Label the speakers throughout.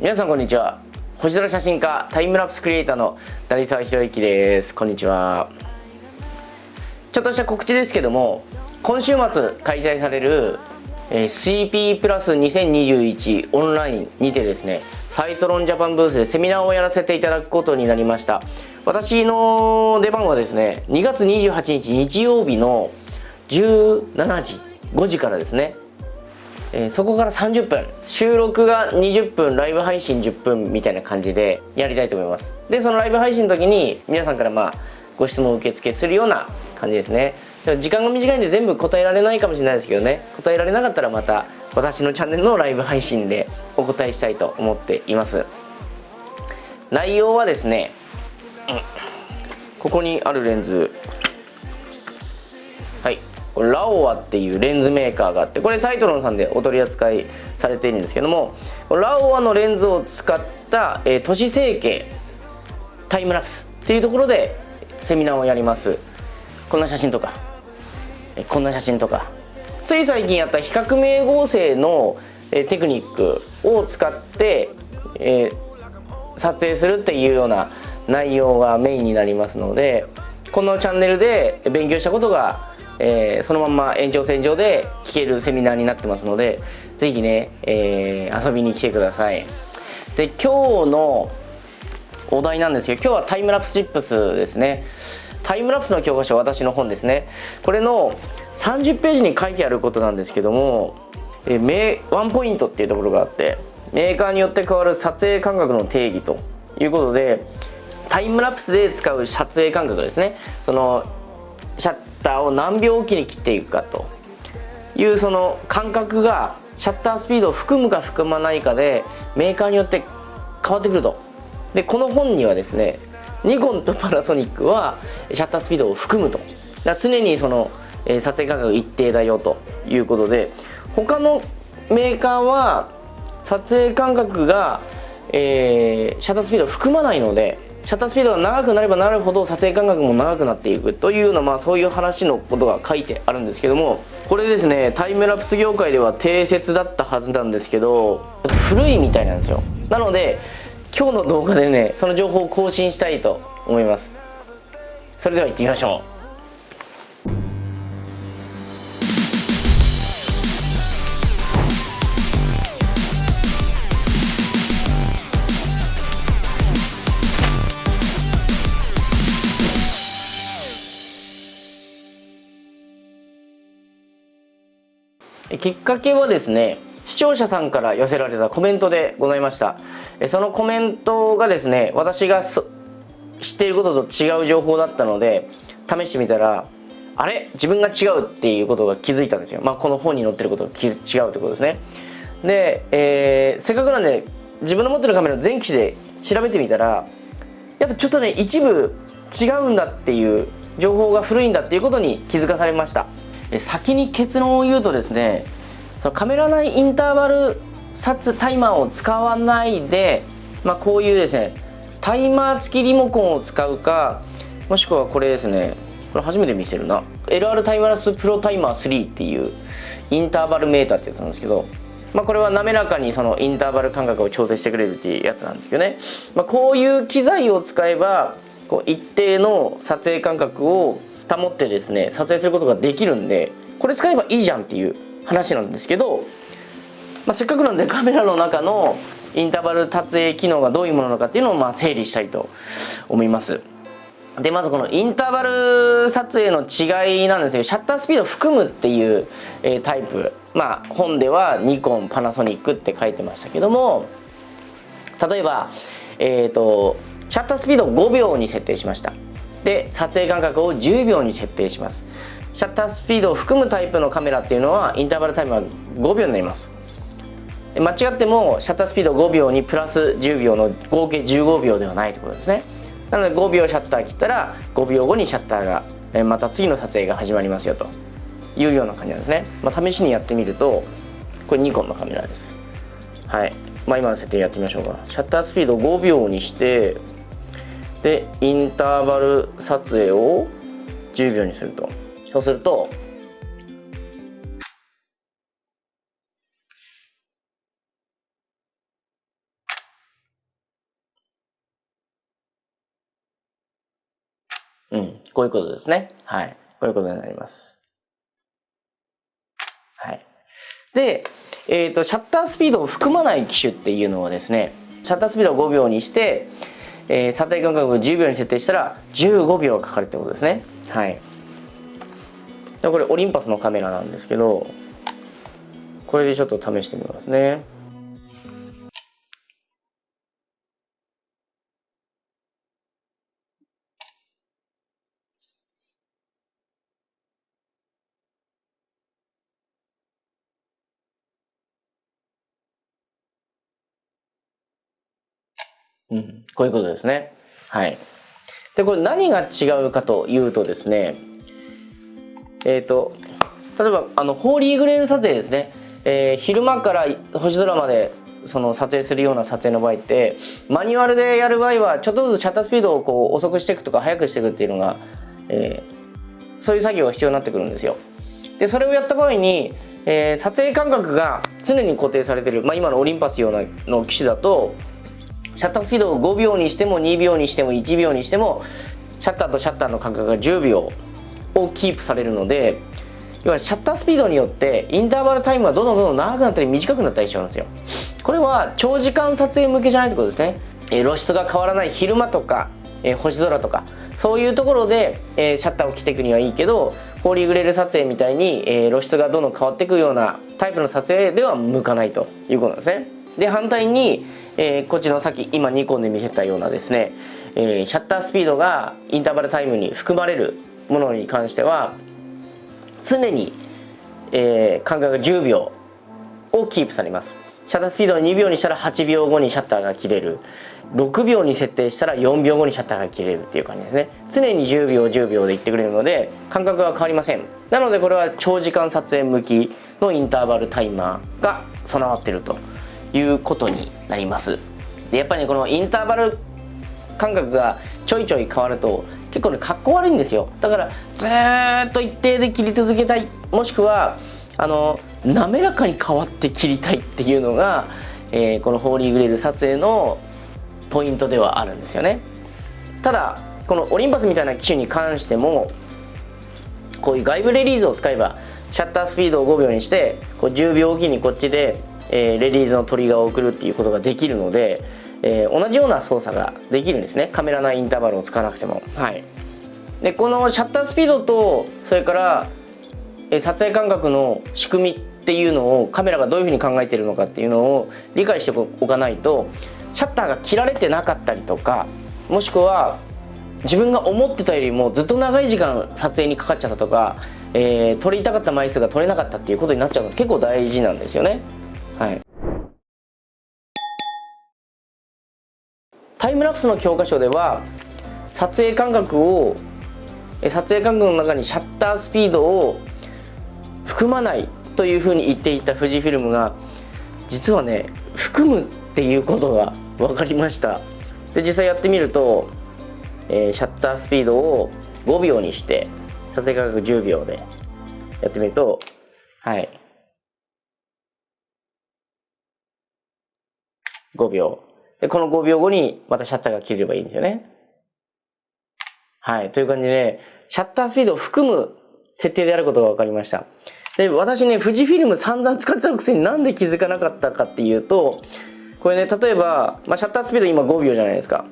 Speaker 1: 皆さんこんにちは。星空写真家タイムラプスクリエイターの成沢宏之です。こんにちは。ちょっとした告知ですけども今週末開催される、えー、CP プラス2021オンラインにてですねサイトロンジャパンブースでセミナーをやらせていただくことになりました。私の出番はですね2月28日日曜日の17時5時からですねえー、そこから30分。収録が20分ライブ配信10分みたいな感じでやりたいと思います。でそのライブ配信の時に皆さんからまあご質問を受付するような感じですね。時間が短いんで全部答えられないかもしれないですけどね。答えられなかったらまた私のチャンネルのライブ配信でお答えしたいと思っています。内容はですね、うん、ここにあるレンズラオアっていうレンズメーカーがあってこれサイトロンさんでお取り扱いされているんですけどもラオアのレンズを使った、えー、都市整形タイムラプスっていうところでセミナーをやります。こんな写真とか、こんな写真とか。つい最近やった比較名合成の、えー、テクニックを使って、え、撮影するっていうような内容がメインになりますのでこのチャンネルで勉強したことがえー、そのまま延長線上で聞けるセミナーになってますので是非ね、えー、遊びに来てください。で今日のお題なんですけど今日はタイムラプスチップスですね。タイムラプスの教科書私の本ですね。これの30ページに書いてあることなんですけども、えー、ワンポイントっていうところがあってメーカーによって変わる撮影間隔の定義ということでタイムラプスで使う撮影間隔ですね。そのシャッターを何秒おきに切っていくかと。いうその感覚がシャッタースピードを含むか含まないかでメーカーによって変わってくると。でこの本にはですねニコンとパナソニックはシャッタースピードを含むと。だ常にその、えー、撮影間隔一定だよと。いうことで他のメーカーは撮影間隔が、えー、シャッタースピードを含まないのでシャッタースピードが長くなればなるほど撮影間隔も長くなっていくというような、まあ、そういう話のことが書いてあるんですけどもこれですねタイムラプス業界では定説だったはずなんですけど古いみたいなんですよ。なので今日の動画でねその情報を更新したいと思います。それでは行ってみましょう。きっかけはですね視聴者さんから寄せられたコメントでございました。そのコメントがですね私が知っていることと違う情報だったので試してみたらあれ？自分が違うっていうことが気づいたんですよ、まあ、この本に載ってることが違うってことですね。で、えー、せっかくなんで自分の持ってるカメラ全機種で調べてみたらやっぱちょっとね一部違うんだっていう情報が古いんだっていうことに気づかされました。先に結論を言うとですねそのカメラ内インターバル撮タイマーを使わないで、まあ、こういうですねタイマー付きリモコンを使うかもしくはこれですねこれ初めて見せるな。LR タイムラプスプロタイマー3っていうインターバルメーターってやつなんですけど、まあ、これは滑らかにそのインターバル間隔を調整してくれるっていうやつなんですけどね、まあ、こういう機材を使えばこう一定の撮影間隔を保ってですね撮影することができるんでこれ使えばいいじゃんっていう話なんですけど、まあ、せっかくなんでカメラの中のインターバル撮影機能がどういうものなのかっていうのをまあ整理したいと思います。でまずこのインターバル撮影の違いなんですけどシャッタースピードを含むっていう、えタイプ。まあ本ではニコンパナソニックって書いてましたけども例えばえっ、ー、とシャッタースピードを5秒に設定しました。で撮影間隔を10秒に設定します。シャッタースピードを含むタイプのカメラっていうのはインターバルタイムは5秒になります。間違ってもシャッタースピード5秒にプラス10秒の合計15秒ではないということですね。なので5秒シャッター切ったら5秒後にシャッターがまた次の撮影が始まりますよと。いうような感じなんですね、まあ、試しにやってみるとこれニコンのカメラです。はい。まあ今の設定やってみましょうか。シャッタースピード5秒にしてでインターバル撮影を10秒にするとそうするとうん、こういうことですね。はい。こういうことになります。はい。で、えっ、ー、と、シャッタースピードを含まない機種っていうのはですね、シャッタースピードを5秒にして、えー、査定間隔を10秒に設定したら15秒かかるってことですね。はい。でこれオリンパスのカメラなんですけど、これでちょっと試してみますね。うん、こういうことですね。はい。で、これ何が違うかというとですね、えっ、ー、と、例えば、あの、ホーリーグレール撮影ですね。えー、昼間から星空までその撮影するような撮影の場合ってマニュアルでやる場合はちょっとずつシャッタースピードをこう遅くしていくとか速くしていくっていうのが、えー、そういう作業が必要になってくるんですよ。でそれをやった場合に、えー、撮影間隔が常に固定されてる、まあ、今のオリンパスようなの機種だとシャッタースピードを5秒にしても2秒にしても1秒にしてもシャッターとシャッターの間隔が10秒をキープされるので要はシャッタースピードによってインターバルタイムがどんどんどんどん長くなったり短くなったりしちゃうんですよ。これは長時間撮影向けじゃないってことですね、え露出が変わらない昼間とか、え星空とかそういうところで、えシャッターを切っていくにはいいけどホーリーグレール撮影みたいに、え露出がどんどん変わっていくようなタイプの撮影では向かないということなんですね。で反対に、えー、こっちのさっき今ニコンで見せたようなですね、えー、シャッタースピードがインターバルタイムに含まれるものに関しては常に、えー、間隔が10秒をキープされます。シャッタースピードを2秒にしたら8秒後にシャッターが切れる。6秒に設定したら4秒後にシャッターが切れるっていう感じですね。常に10秒10秒でいってくれるので間隔は変わりません。なのでこれは長時間撮影向きのインターバルタイマーが備わってると。いうことになります。でやっぱりねこのインターバル感覚がちょいちょい変わると結構ねかっこ悪いんですよ。だからずっと一定で切り続けたい。もしくはあの滑らかに変わって切りたいっていうのが、えー、このホーリーグレール撮影のポイントではあるんですよね。ただこのオリンパスみたいな機種に関してもこういう外部レリーズを使えばシャッタースピードを5秒にしてこう10秒おきにこっちでえー、レディーズのトリガーを送るっていうことができるので、えー、同じような操作ができるんですね。カメラ内インターバルを使わなくても。はい。でこのシャッタースピードとそれから、えー、撮影間隔の仕組みっていうのをカメラがどういうふうに考えているのかっていうのを理解しておかないとシャッターが切られてなかったりとかもしくは自分が思ってたよりもずっと長い時間撮影にかかっちゃったとか、えー、撮りたかった枚数が撮れなかったっていうことになっちゃうの結構大事なんですよね。タイムラプスの教科書では撮影間隔を撮影間隔の中にシャッタースピードを含まないというふうに言っていた富士フィルムが実はね含むっていうことが分かりましたで実際やってみると、えー、シャッタースピードを5秒にして撮影間隔10秒でやってみるとはい5秒。で、この5秒後にまたシャッターが切れればいいんですよね。はい。という感じで、シャッタースピードを含む設定であることが分かりました。で、私ね、富士フィルム散々使ってたくせになんで気づかなかったかっていうと、これね、例えば、まあ、シャッタースピード今5秒じゃないですか。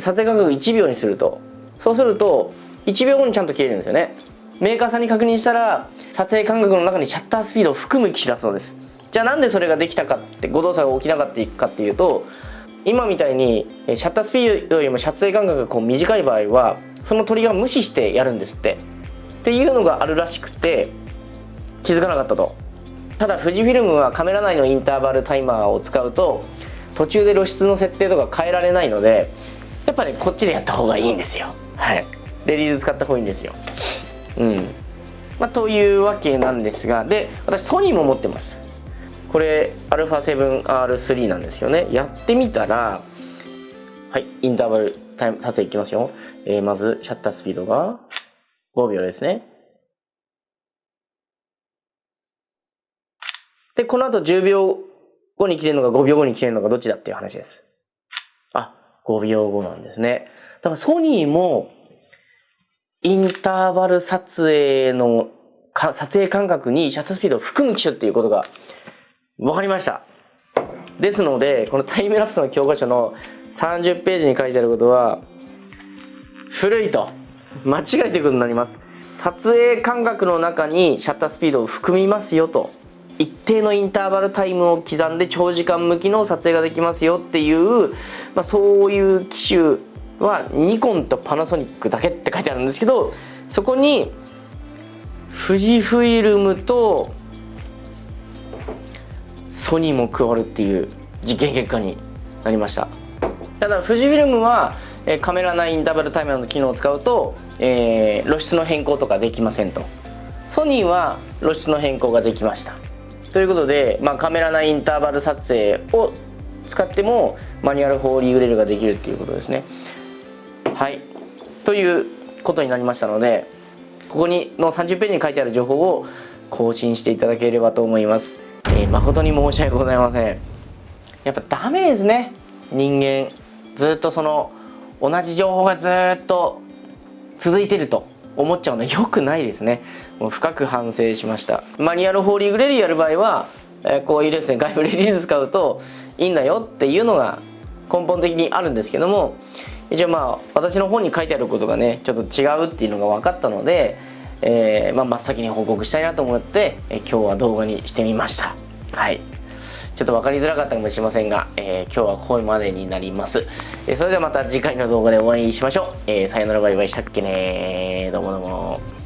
Speaker 1: 撮影間隔1秒にすると。そうすると、1秒後にちゃんと切れるんですよね。メーカーさんに確認したら、撮影間隔の中にシャッタースピードを含む機種だそうです。じゃあなんでそれができたかって誤動作が起きなかったかっていうと今みたいにシャッタースピードよりも撮影間隔がこう短い場合はその鳥が無視してやるんですって。っていうのがあるらしくて気づかなかったと。ただ富士フィルムはカメラ内のインターバルタイマーを使うと途中で露出の設定とか変えられないのでやっぱ、ね、こっちでやった方がいいんですよ。はい。レディーズ使った方がいいんですよ。うん。まあ、というわけなんですがで私ソニーも持ってます。これ α7R3 なんですよね。やってみたらはいインターバルタイム撮影いきますよ、えー、まずシャッタースピードが5秒ですね。でこの後10秒後に切れるのか5秒後に切れるのかどっちだっていう話です。あ5秒後なんですね。だからソニーもインターバル撮影のか撮影間隔にシャッタースピードを含む機種っていうことが分かりました。ですのでこのタイムラプスの教科書の30ページに書いてあることは古いと間違えていくことになります。撮影間隔の中にシャッタースピードを含みますよと一定のインターバルタイムを刻んで長時間向きの撮影ができますよっていう、まあ、そういう機種はニコンとパナソニックだけって書いてあるんですけどそこに富士フイルムとソニーも加わるっていう実験結果になりました。ただ富士フィルムはカメラ内インターバルタイマーの機能を使うと、えー、露出の変更とかできませんと。ソニーは露出の変更ができました。ということで、まあ、カメラ内インターバル撮影を使ってもマニュアルホーリーグレルができるっていうことですね。はい。ということになりましたのでここにの30ページに書いてある情報を更新していただければと思います、えー、誠に申し訳ございません。やっぱダメですね。人間。ずっとその同じ情報がずっと続いてると思っちゃうのは良くないですね。もう深く反省しました。マニュアルホーリーグレディやる場合は、えー、こういうですね外部レリース使うといいんだよっていうのが根本的にあるんですけども一応まあ私の本に書いてあることがねちょっと違うっていうのが分かったので、えー、まあ、真っ先に報告したいなと思って、えー、今日は動画にしてみました。はい。ちょっと分かりづらかったかもしれませんが、えー、今日はここまでになります、えそれではまた次回の動画でお会いしましょう、えさよならバイバイしたっけねどうもどうも。